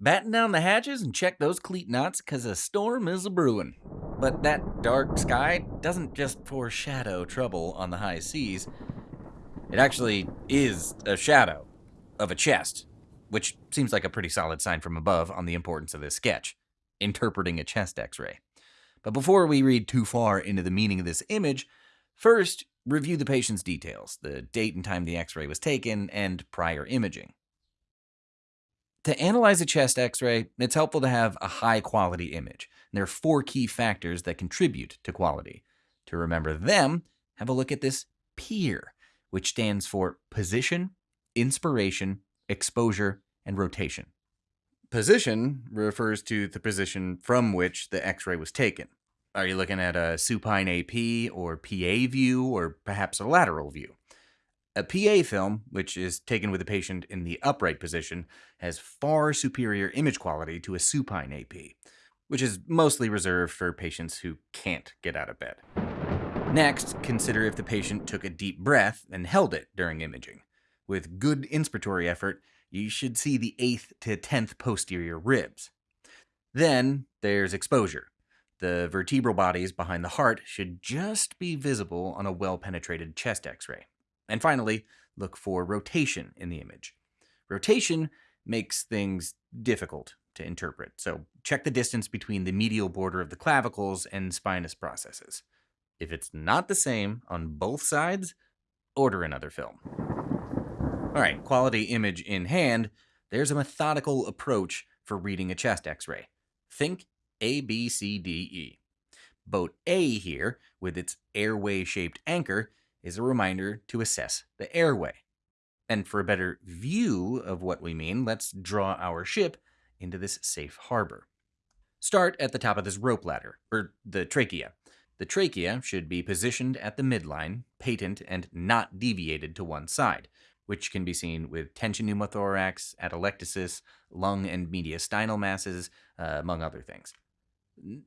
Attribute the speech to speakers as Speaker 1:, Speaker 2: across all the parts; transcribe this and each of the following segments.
Speaker 1: Batten down the hatches and check those cleat knots, cause a storm is a brewin'. But that dark sky doesn't just foreshadow trouble on the high seas. It actually is a shadow of a chest, which seems like a pretty solid sign from above on the importance of this sketch, interpreting a chest x ray. But before we read too far into the meaning of this image, first review the patient's details, the date and time the x ray was taken, and prior imaging. To analyze a chest x ray, it's helpful to have a high quality image. There are four key factors that contribute to quality. To remember them, have a look at this PIER, which stands for position, inspiration, exposure, and rotation. Position refers to the position from which the x ray was taken. Are you looking at a supine AP or PA view or perhaps a lateral view? A PA film, which is taken with the patient in the upright position, has far superior image quality to a supine AP, which is mostly reserved for patients who can't get out of bed. Next, consider if the patient took a deep breath and held it during imaging. With good inspiratory effort, you should see the 8th to 10th posterior ribs. Then there's exposure. The vertebral bodies behind the heart should just be visible on a well penetrated chest x ray. And finally, look for rotation in the image. Rotation makes things difficult to interpret, so check the distance between the medial border of the clavicles and spinous processes. If it's not the same on both sides, order another film. All right, quality image in hand, there's a methodical approach for reading a chest x ray. Think A, B, C, D, E. Boat A here, with its airway shaped anchor, is a reminder to assess the airway. And for a better view of what we mean, let's draw our ship into this safe harbor. Start at the top of this rope ladder, or the trachea. The trachea should be positioned at the midline, patent, and not deviated to one side, which can be seen with tension pneumothorax, atelectasis, lung and mediastinal masses, uh, among other things.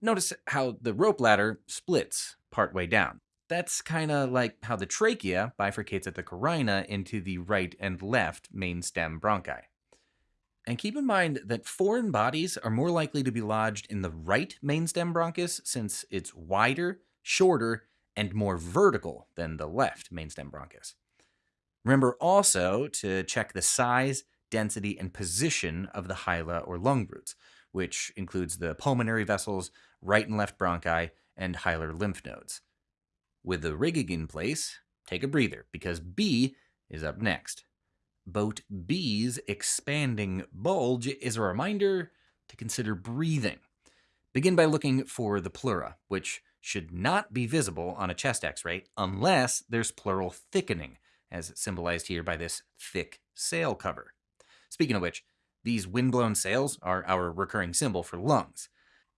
Speaker 1: Notice how the rope ladder splits partway down. That's kind of like how the trachea bifurcates at the carina into the right and left main stem bronchi. And keep in mind that foreign bodies are more likely to be lodged in the right main stem bronchus since it's wider, shorter, and more vertical than the left main stem bronchus. Remember also to check the size, density, and position of the hila or lung roots, which includes the pulmonary vessels, right and left bronchi, and hilar lymph nodes. With the rigging in place, take a breather because B is up next. Boat B's expanding bulge is a reminder to consider breathing. Begin by looking for the pleura, which should not be visible on a chest x ray unless there's pleural thickening, as symbolized here by this thick sail cover. Speaking of which, these windblown sails are our recurring symbol for lungs.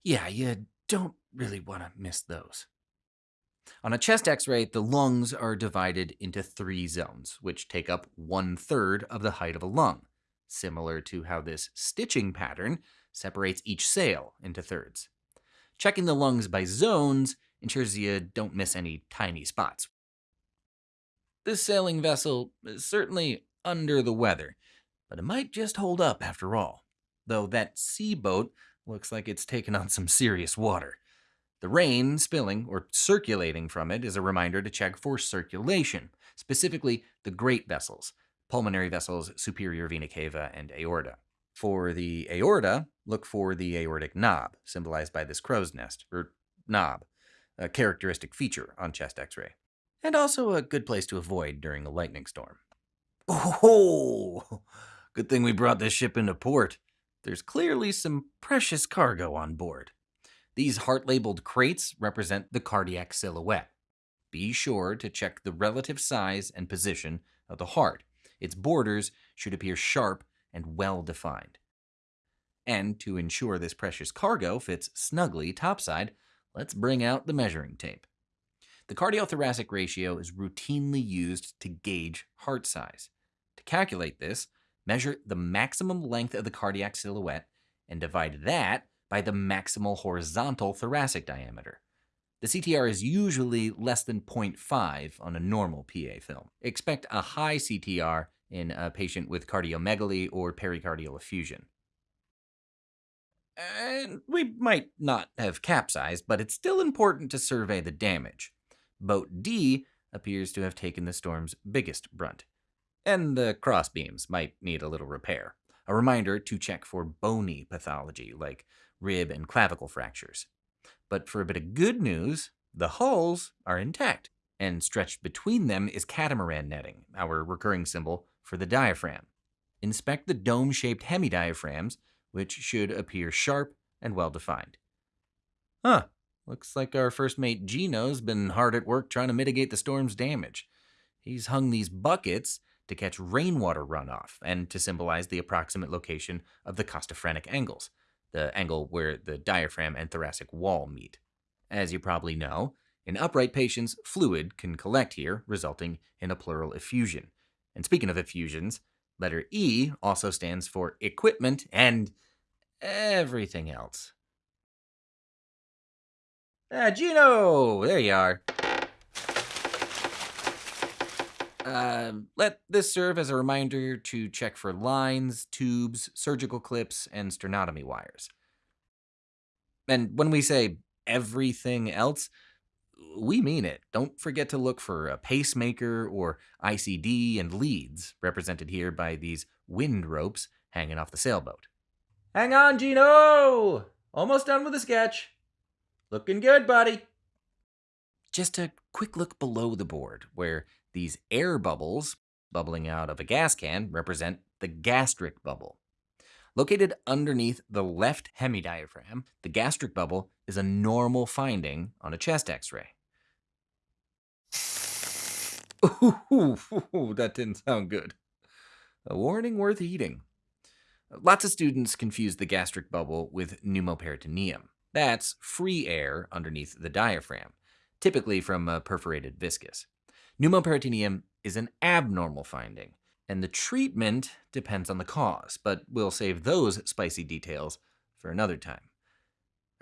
Speaker 1: Yeah, you don't really want to miss those. On a chest x ray, the lungs are divided into three zones, which take up one third of the height of a lung, similar to how this stitching pattern separates each sail into thirds. Checking the lungs by zones ensures you don't miss any tiny spots. This sailing vessel is certainly under the weather, but it might just hold up after all, though that C boat looks like it's taken on some serious water. The rain spilling or circulating from it is a reminder to check for circulation, specifically the great vessels, pulmonary vessels, superior vena cava, and aorta. For the aorta, look for the aortic knob, symbolized by this crow's nest, or knob, a characteristic feature on chest x ray, and also a good place to avoid during a lightning storm. Oh, good thing we brought this ship into port. There's clearly some precious cargo on board. These heart labeled crates represent the cardiac silhouette. Be sure to check the relative size and position of the heart. Its borders should appear sharp and well defined. And to ensure this precious cargo fits snugly topside, let's bring out the measuring tape. The cardiothoracic ratio is routinely used to gauge heart size. To calculate this, measure the maximum length of the cardiac silhouette and divide that by the maximal horizontal thoracic diameter. The CTR is usually less than 0.5 on a normal PA film. Expect a high CTR in a patient with cardiomegaly or pericardial effusion. And we might not have capsized, but it's still important to survey the damage. Boat D appears to have taken the storm's biggest brunt, and the crossbeams might need a little repair. A reminder to check for bony pathology like rib and clavicle fractures. But for a bit of good news, the hulls are intact, and stretched between them is catamaran netting, our recurring symbol for the diaphragm. Inspect the dome shaped hemidiaphragms, which should appear sharp and well defined. Huh, looks like our first mate Gino's been hard at work trying to mitigate the storm's damage. He's hung these buckets to catch rainwater runoff and to symbolize the approximate location of the costophrenic angles, the angle where the diaphragm and thoracic wall meet. As you probably know, in upright patients, fluid can collect here, resulting in a pleural effusion. And speaking of effusions, letter E also stands for equipment and everything else. Ah, Gino! There you are. Uh, let this serve as a reminder to check for lines, tubes, surgical clips, and sternotomy wires. And when we say everything else, we mean it. Don't forget to look for a pacemaker or ICD and leads, represented here by these wind ropes hanging off the sailboat. Hang on, Gino! Almost done with the sketch. Looking good, buddy. Just a quick look below the board, where these air bubbles bubbling out of a gas can represent the gastric bubble. Located underneath the left hemidiaphragm, the gastric bubble is a normal finding on a chest x ray. Ooh, that didn't sound good. A warning worth heeding. Lots of students confuse the gastric bubble with pneumoperitoneum. That's free air underneath the diaphragm, typically from a perforated viscus. Pneumoperitoneum is an abnormal finding, and the treatment depends on the cause, but we'll save those spicy details for another time.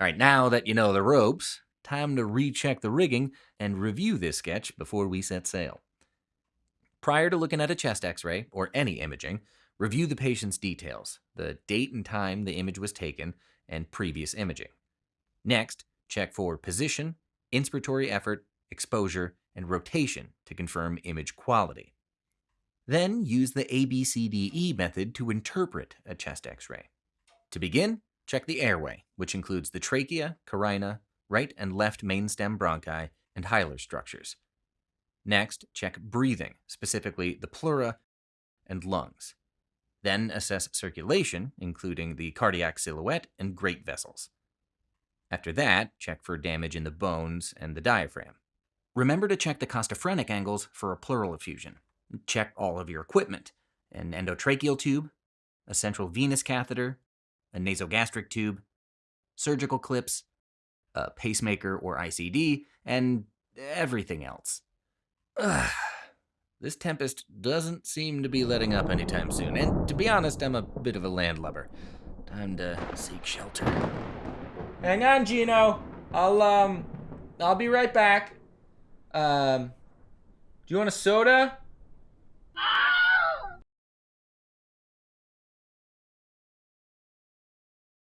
Speaker 1: All right, now that you know the ropes, time to recheck the rigging and review this sketch before we set sail. Prior to looking at a chest x ray or any imaging, review the patient's details, the date and time the image was taken, and previous imaging. Next, check for position, inspiratory effort, exposure, and rotation to confirm image quality. Then use the ABCDE method to interpret a chest x-ray. To begin, check the airway, which includes the trachea, carina, right and left mainstem bronchi, and hilar structures. Next, check breathing, specifically the pleura and lungs. Then assess circulation, including the cardiac silhouette and great vessels. After that, check for damage in the bones and the diaphragm. Remember to check the costophrenic angles for a pleural effusion. Check all of your equipment an endotracheal tube, a central venous catheter, a nasogastric tube, surgical clips, a pacemaker or ICD, and everything else. Ugh. This tempest doesn't seem to be letting up anytime soon, and to be honest, I'm a bit of a landlubber. Time to seek shelter. Hang on, Gino. I'll um, I'll be right back. Um, do you want a soda?